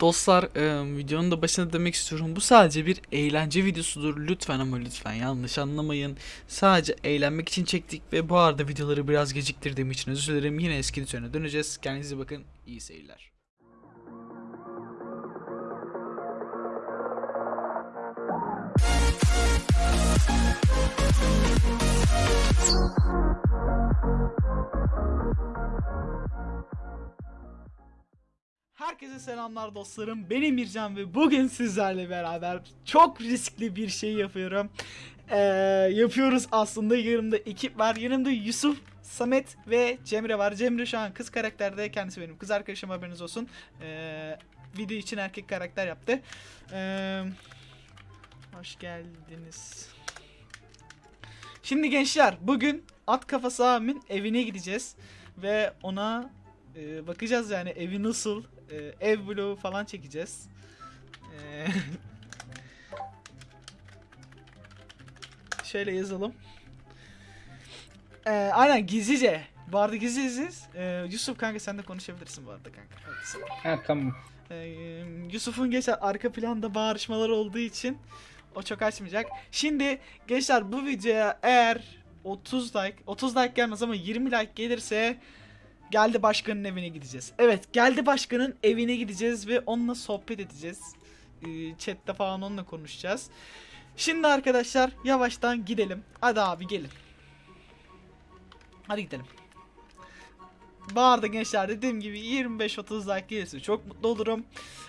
Dostlar e, videonun da başına demek istiyorum. Bu sadece bir eğlence videosudur. Lütfen ama lütfen yanlış anlamayın. Sadece eğlenmek için çektik ve bu arada videoları biraz geciktirdiğim için özür dilerim. Yine eski düzene döneceğiz. Kendinize bakın. İyi seyirler. Herkese selamlar dostlarım. Benim Mircan ve bugün sizlerle beraber çok riskli bir şey yapıyorum. Ee, yapıyoruz aslında. Yanımda ekip var. Yanımda Yusuf, Samet ve Cemre var. Cemre şu an kız karakterde. Kendisi benim kız arkadaşım haberiniz olsun. Ee, video için erkek karakter yaptı. Ee, hoş geldiniz. Şimdi gençler bugün at kafası abimin evine gideceğiz. Ve ona e, bakacağız yani evi nasıl e, ev vlogu falan çekeceğiz. E, şöyle yazalım. E, aynen gizlice. Bu arada gizliyiz. E, Yusuf kanka sen de konuşabilirsin bu arada kanka. Hadi. Ha tamam. E, Yusuf'un geçen arka planda bağırışmalar olduğu için o çok açmayacak. Şimdi gençler bu videoya eğer 30 like 30 like gelmez ama 20 like gelirse Geldi Başkan'ın evine gideceğiz. Evet Geldi Başkan'ın evine gideceğiz ve onunla sohbet edeceğiz. Ee, chatte falan onunla konuşacağız. Şimdi arkadaşlar yavaştan gidelim. Hadi abi gelin. Hadi gidelim. Arada gençler dediğim gibi 25-30 like gelirse çok mutlu olurum.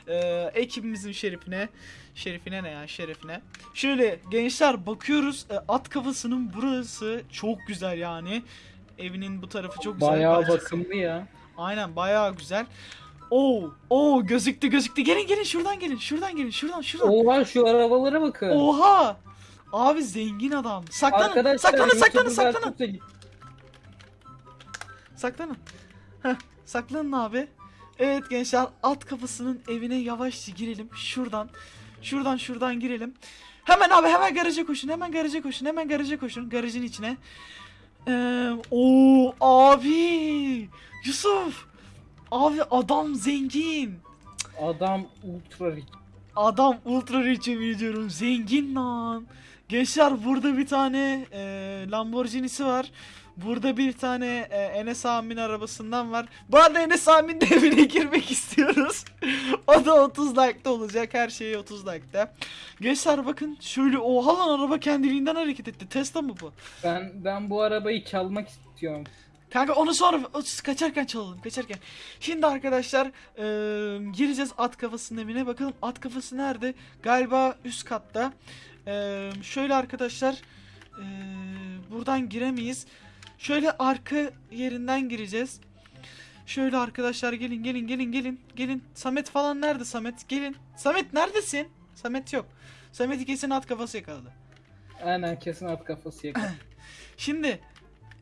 Ee, ekibimizin şerifine. Şerifine ne ya şerefine. Şöyle gençler bakıyoruz e, at kafasının burası çok güzel yani. Evinin bu tarafı çok güzel. Bayağı bakımlı ya. Aynen bayağı güzel. Oo, oo gözüktü gözüktü. Gelin gelin şuradan gelin. Şuradan gelin. Şuradan şuradan. Oha şu arabalara bakın. Oha! Abi zengin adam. Saklanın. Arkadaşlar saklanın, saklanın, saklanın. Saklanın. Heh, saklanın abi. Evet gençler at kafasının evine yavaşça girelim. Şuradan. Şuradan şuradan girelim. Hemen abi hemen garaja koşun. Hemen garaja koşun. Hemen garaja koşun. Garajın içine. Ee, o abi. Yusuf. Abi adam zengin. Adam ultra rich. Adam ultra rich ediyorum. Zengin lan. Gençler burada bir tane e, Lamborghini'si var. Burada bir tane e, Enes Amin arabasından var. Bu arada Enes Amin'in de evine girmek istiyoruz. o da 30 like'da olacak. Her şeyi 30 like'da. Gençler bakın şöyle oha lan araba kendiliğinden hareket etti. Tesla mı bu? Ben ben bu arabayı çalmak istiyorum. Kanka onu sonra kaçarken çalalım kaçarken. Şimdi arkadaşlar eee, gireceğiz at kafasının evine. Bakalım at kafası nerede? Galiba üst katta. Eee, şöyle arkadaşlar eee, buradan giremeyiz. Şöyle arka yerinden gireceğiz. Şöyle arkadaşlar gelin gelin gelin gelin gelin. Samet falan nerede Samet? Gelin. Samet neredesin? Samet yok. Samet'i kesin at kafası yakaladı. Aynen kesin at kafası yakın. Şimdi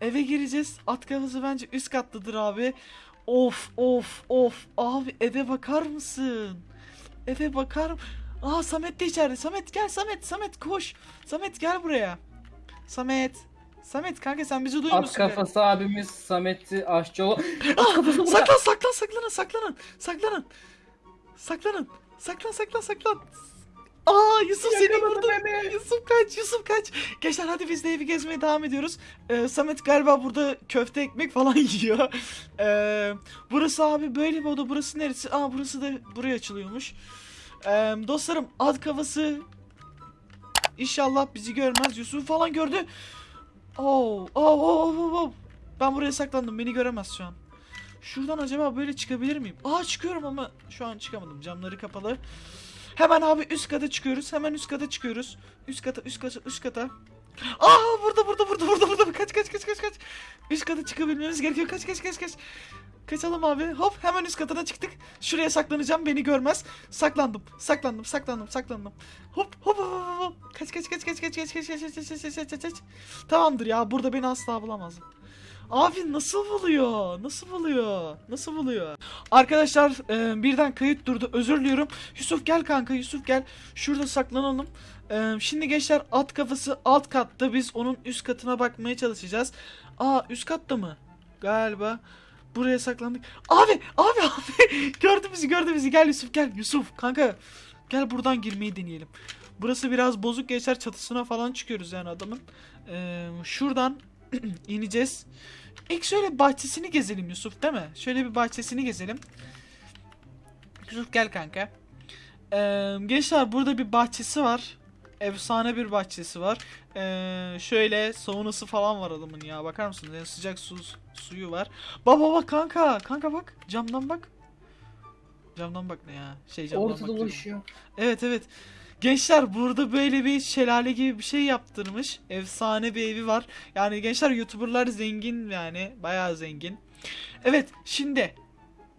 eve gireceğiz. At kafası bence üst kattadır abi. Of of of. Abi eve bakar mısın? Eve bakar Aa Samet de içeride. Samet gel Samet. Samet koş. Samet gel buraya. Samet. Samet kanka sen bizi duyuyor at musun? kafası abimiz Samet'i aşçı ol. Ah, saklan saklan saklanın saklanın. Saklanın. Saklanın. Saklan saklan saklan. Aa Yusuf seni Yakaladı vurdu. beni. Yusuf kaç Yusuf kaç. Gençler hadi biz de evi gezmeye devam ediyoruz. Ee, Samet galiba burada köfte ekmek falan yiyor. Ee, burası abi böyle bir oda. Burası neresi? Aa burası da buraya açılıyormuş. Ee, dostlarım ad kafası İnşallah bizi görmez. Yusuf falan gördü. Oo, oo, oo, oo, oo. Ben buraya saklandım. Beni göremez şu an. Şuradan acaba böyle çıkabilir miyim? Aa çıkıyorum ama şu an çıkamadım. Camları kapalı. Hemen abi üst kata çıkıyoruz. Hemen üst kata çıkıyoruz. Üst kata, üst kata, üst kata. Aa burada burada burada burada burada. Kaç kaç kaç kaç kaç. Üst kata çıkabilmemiz gerekiyor. Kaç kaç kaç kaç. Kaçalım abi. Hop hemen üst katına çıktık. Şuraya saklanacağım beni görmez. Saklandım. Saklandım. Saklandım. Saklandım. Hop hop hop hop. kaç kaç kaç kaç kaç kaç kaç kaç kaç kaç kaç kaç kaç. Tamamdır ya burada beni asla bulamaz. Abi nasıl buluyor? Nasıl buluyor? Nasıl buluyor? Arkadaşlar e, birden kayıt durdu. Özür diliyorum. Yusuf gel kanka Yusuf gel. Şurada saklanalım. E, şimdi gençler at kafası alt katta. Biz onun üst katına bakmaya çalışacağız. Aa üst katta mı? Galiba. Buraya saklandık. Abi abi abi. gördü bizi gördü bizi. Gel Yusuf gel. Yusuf kanka. Gel buradan girmeyi deneyelim. Burası biraz bozuk geçer çatısına falan çıkıyoruz yani adamın. Ee, şuradan ineceğiz. İlk şöyle bahçesini gezelim Yusuf değil mi? Şöyle bir bahçesini gezelim. Yusuf gel kanka. Ee, gençler burada bir bahçesi var. Efsane bir bahçesi var. Ee, şöyle saunası falan var adamın ya. Bakar mısınız? Yani sıcak su suyu var. Baba bak kanka. Kanka bak. Camdan bak. Camdan bak ne ya? Şey camdan bak Ortada diyorum. dolaşıyor. Evet evet. Gençler burada böyle bir şelale gibi bir şey yaptırmış. Efsane bir evi var. Yani gençler YouTuber'lar zengin yani. Bayağı zengin. Evet şimdi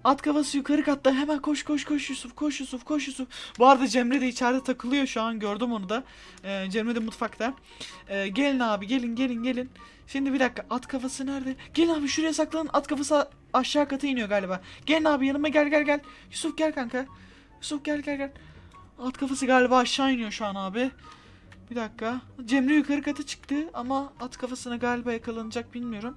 At kafası yukarı katta hemen koş koş koş Yusuf koş Yusuf koş Yusuf. Bu arada Cemre de içeride takılıyor şu an gördüm onu da. Ee, Cemre de mutfakta. Ee, gelin abi gelin gelin gelin. Şimdi bir dakika at kafası nerede? Gelin abi şuraya saklanın at kafası aşağı kata iniyor galiba. Gelin abi yanıma gel gel gel. Yusuf gel kanka. Yusuf gel gel gel. At kafası galiba aşağı iniyor şu an abi. Bir dakika. Cemre yukarı kata çıktı ama at kafasına galiba yakalanacak bilmiyorum.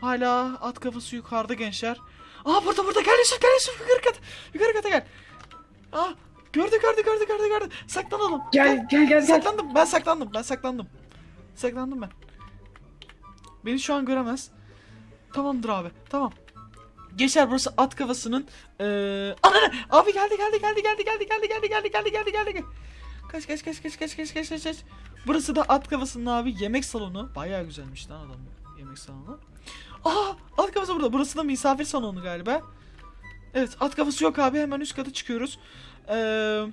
Hala at kafası yukarıda gençler. Aa burada burada gel Yusuf gel Yusuf yukarı kata. Yukarı kata gel. Aa gördü gördü gördü gördü gördü. Saklanalım. Gel gel gel gel. Saklandım ben saklandım ben saklandım. Saklandım ben. Beni şu an göremez. Tamamdır abi tamam. Geçer burası at kafasının eee Ananı abi geldi geldi geldi geldi geldi geldi geldi geldi geldi geldi geldi. Kaç kaç kaç kaç kaç kaç kaç kaç kaç. Burası da at kafasının abi yemek salonu. Bayağı güzelmiş lan adam yemek salonu. Aa at kafası burada. Burası da misafir salonu galiba. Evet at kafası yok abi hemen üst kata çıkıyoruz. Eee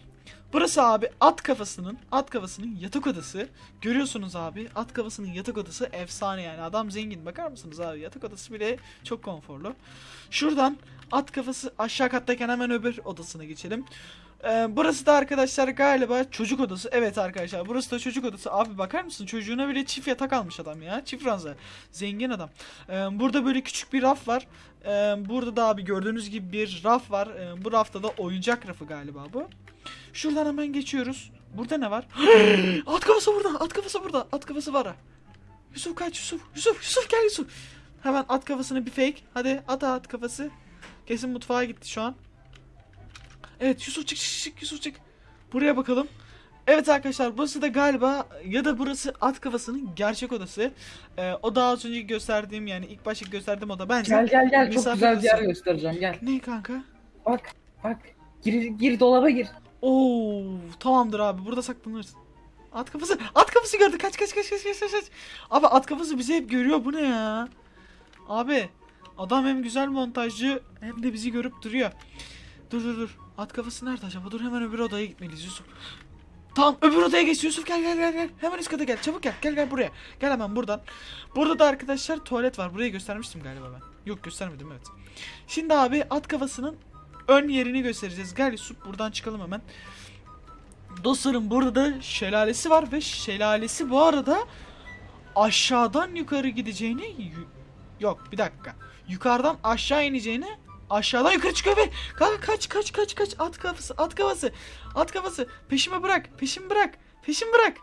Burası abi at kafasının at kafasının yatak odası. Görüyorsunuz abi at kafasının yatak odası efsane yani adam zengin bakar mısınız abi yatak odası bile çok konforlu. Şuradan at kafası aşağı kattayken hemen öbür odasına geçelim. Ee, burası da arkadaşlar galiba çocuk odası. Evet arkadaşlar burası da çocuk odası. Abi bakar mısın çocuğuna bile çift yatak almış adam ya. Çift ranza. Zengin adam. Ee, burada böyle küçük bir raf var. Ee, burada da abi gördüğünüz gibi bir raf var. Ee, bu rafta da oyuncak rafı galiba bu. Şuradan hemen geçiyoruz. Burada ne var? at kafası burada. At kafası burada. At kafası var. Yusuf kaç Yusuf. Yusuf Yusuf gel Yusuf. Hemen at kafasını bir fake. Hadi at at kafası. Kesin mutfağa gitti şu an. Evet Yusuf çık çık çık Yusuf çık. Buraya bakalım. Evet arkadaşlar burası da galiba ya da burası at kafasının gerçek odası. Ee, o daha az önce gösterdiğim yani ilk başta gösterdiğim oda bence. Gel gel gel çok güzel bir yer göstereceğim gel. Ne kanka? Bak bak. Gir gir dolaba gir. Oo tamamdır abi burada saklanırız. At kafası at kafası gördü kaç kaç kaç kaç kaç. kaç. Abi at kafası bizi hep görüyor bu ne ya? Abi adam hem güzel montajcı hem de bizi görüp duruyor. Dur dur dur. At kafası nerede acaba? Dur hemen öbür odaya gitmeliyiz Yusuf. Tamam öbür odaya geç Yusuf gel gel gel gel. Hemen üst kata gel çabuk gel gel gel buraya. Gel hemen buradan. Burada da arkadaşlar tuvalet var. Burayı göstermiştim galiba ben. Yok göstermedim evet. Şimdi abi at kafasının ön yerini göstereceğiz. Gel Yusuf buradan çıkalım hemen. Dostlarım burada da şelalesi var ve şelalesi bu arada aşağıdan yukarı gideceğini yok bir dakika. Yukarıdan aşağı ineceğini aşağıdan yukarı çıkıyor ve Ka- kaç kaç kaç kaç at kafası at kafası at kafası peşime bırak peşimi bırak peşimi bırak.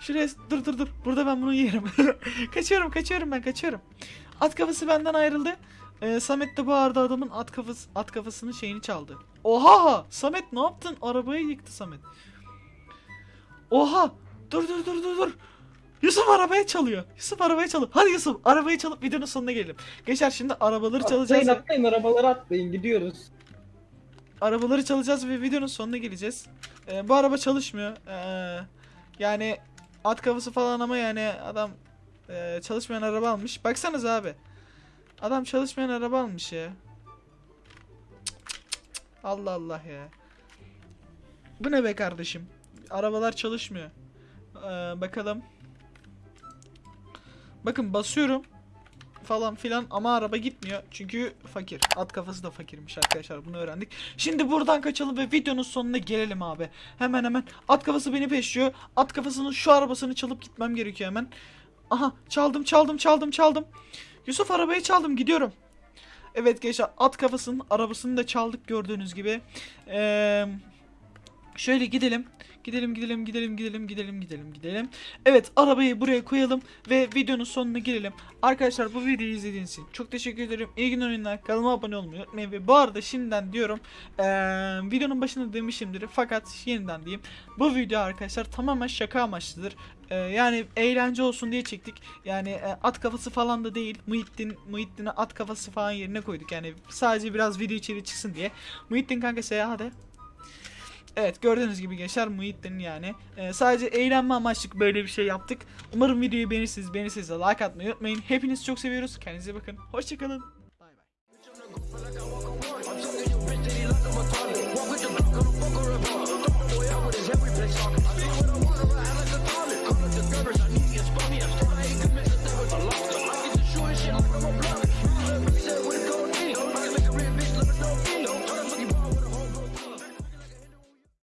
Şuraya dur dur dur burada ben bunu yerim. kaçıyorum kaçıyorum ben kaçıyorum. At kafası benden ayrıldı. Ee, Samet de arada adamın at kafası at kafasının şeyini çaldı. Oha! Samet ne yaptın? Arabayı yıktı Samet. Oha! Dur dur dur dur dur. Yusuf arabaya çalıyor. Yusuf arabaya çalıyor. Hadi Yusuf arabayı çalıp videonun sonuna gelelim. Geçer şimdi arabaları çalacağız. Atlayın ve- atlayın arabalara atlayın gidiyoruz. arabaları çalacağız ve videonun sonuna geleceğiz. Ee, bu araba çalışmıyor. Ee, yani at kafası falan ama yani adam e, çalışmayan araba almış. Baksanız abi. Adam çalışmayan araba almış ya. Allah Allah ya. Bu ne be kardeşim? Arabalar çalışmıyor. Ee, bakalım. Bakın basıyorum falan filan ama araba gitmiyor. Çünkü fakir. At kafası da fakirmiş arkadaşlar bunu öğrendik. Şimdi buradan kaçalım ve videonun sonuna gelelim abi. Hemen hemen at kafası beni peşliyor. At kafasının şu arabasını çalıp gitmem gerekiyor hemen. Aha çaldım çaldım çaldım çaldım. Yusuf arabayı çaldım gidiyorum. Evet gençler at kafasının arabasını da çaldık gördüğünüz gibi. Eee... Şöyle gidelim. Gidelim gidelim gidelim gidelim gidelim gidelim gidelim. Evet arabayı buraya koyalım ve videonun sonuna gelelim. Arkadaşlar bu videoyu izlediğiniz için çok teşekkür ederim. İyi günler oyunlar. Kanalıma abone olmayı unutmayın. Ve bu arada şimdiden diyorum eee, videonun başında demişimdir fakat yeniden diyeyim. Bu video arkadaşlar tamamen şaka amaçlıdır. Eee, yani eğlence olsun diye çektik. Yani e, at kafası falan da değil. Muhittin, Muhittin'e at kafası falan yerine koyduk. Yani sadece biraz video içeri çıksın diye. Muhittin kanka seyahat hadi. Evet gördüğünüz gibi gençler Muhittin yani. Ee, sadece eğlenme amaçlı böyle bir şey yaptık. Umarım videoyu beğenirsiniz. Beğenirseniz de like atmayı unutmayın. Hepinizi çok seviyoruz. Kendinize bakın. Hoşçakalın.